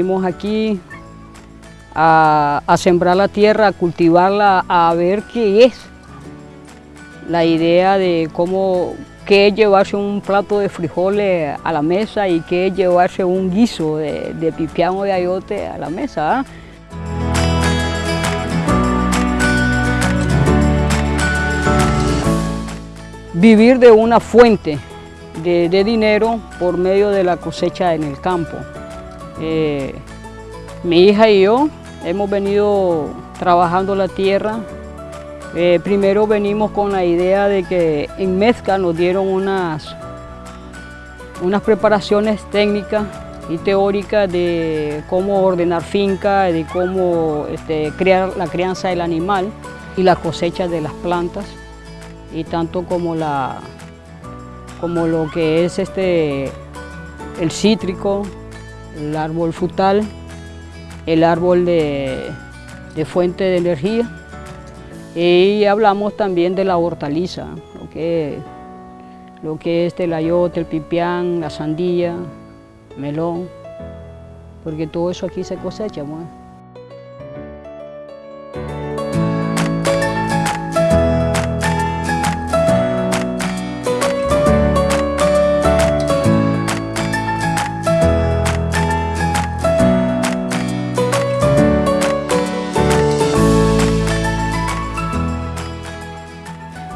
Venimos aquí a, sembrar la tierra, a cultivarla, a ver qué es. La idea de cómo, qué es llevarse un plato de frijoles a la mesa y qué es llevarse un guiso de, de pipián o de ayote a la mesa. ¿ah? Vivir de una fuente de dinero por medio de la cosecha en el campo. Eh, mi hija y yo hemos venido trabajando la tierra. Eh, primero venimos con la idea de que en Mezca nos dieron unas, unas preparaciones técnicas y teóricas de cómo ordenar finca, de cómo este, crear la crianza del animal y la cosecha de las plantas y tanto como, la, como lo que es este, el cítrico, el árbol frutal, el árbol de, fuente de energía y hablamos también de la hortaliza, lo que, lo que es el ayote, el pipián, la sandía, melón, porque todo eso aquí se cosecha.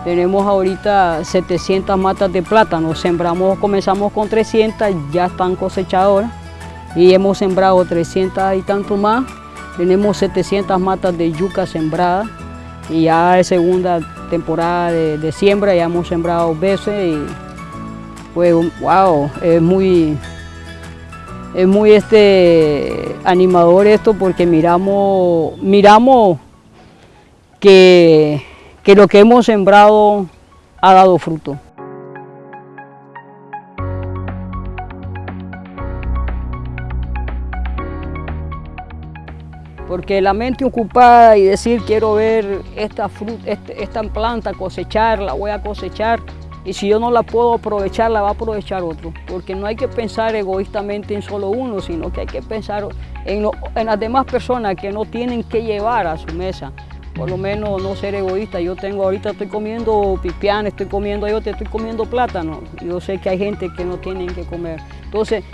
Tenemos ahorita 700 matas de plátano, sembramos, comenzamos con 300, ya están cosechadoras. Y hemos sembrado 300 y tanto más. Tenemos 700 matas de yuca sembradas. Y ya es segunda temporada de, siembra, ya hemos sembrado veces y pues wow, es muy, es muy este, animador esto porque miramos, miramos que que lo que hemos sembrado ha dado fruto. Porque la mente ocupada y decir quiero ver esta, este, esta planta cosechar, la voy a cosechar, y si yo no la puedo aprovechar, la va a aprovechar otro. Porque no hay que pensar egoístamente en solo uno, sino que hay que pensar en, en las demás personas que no tienen que llevar a su mesa por lo menos no ser egoísta. Yo tengo ahorita estoy comiendo pipián, estoy comiendo ayote, estoy comiendo plátano. Yo sé que hay gente que no tienen que comer. Entonces,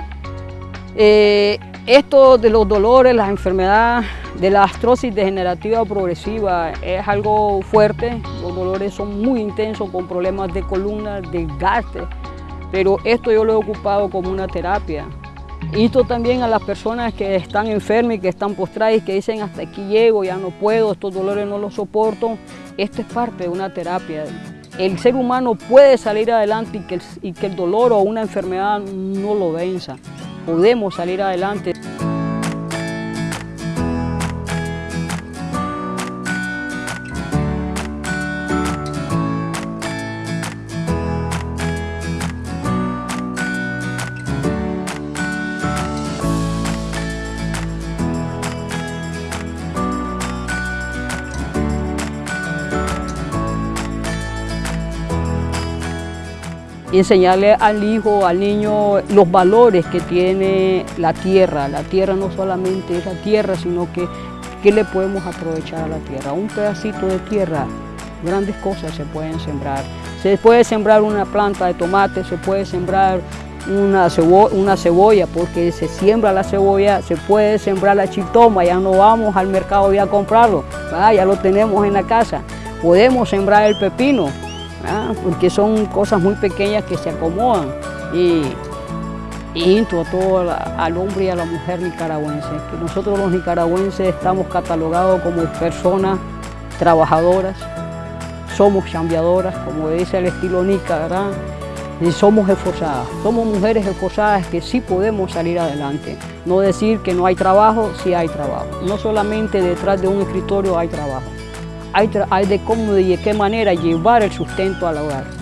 eh, esto de los dolores, las enfermedades, de la astrosis degenerativa progresiva es algo fuerte. Los dolores son muy intensos con problemas de columna, desgaste. Pero esto yo lo he ocupado como una terapia. Insto también a las personas que están enfermas y que están postradas y que dicen hasta aquí llego, ya no puedo, estos dolores no los soporto. Esto es parte de una terapia. El ser humano puede salir adelante y que el, y que el dolor o una enfermedad no lo venza. Podemos salir adelante. Enseñarle al hijo, al niño, los valores que tiene la tierra. La tierra no solamente es la tierra, sino que qué le podemos aprovechar a la tierra. Un pedacito de tierra, grandes cosas se pueden sembrar. Se puede sembrar una planta de tomate, se puede sembrar una cebolla porque se siembra la cebolla, se puede sembrar la chitoma, ya no vamos al mercado ya a comprarlo, ya lo tenemos en la casa. Podemos sembrar el pepino, ¿ah? porque son cosas muy pequeñas que se acomodan y, y a todo al hombre y a la mujer nicaragüense, que nosotros los nicaragüenses estamos catalogados como personas trabajadoras, somos chambeadoras, como dice el estilo Nica. Y somos esforzadas, somos mujeres esforzadas que sí podemos salir adelante. No decir que no hay trabajo, sí hay trabajo. No solamente detrás de un escritorio hay trabajo hay, de cómo y de qué manera llevar el sustento al hogar.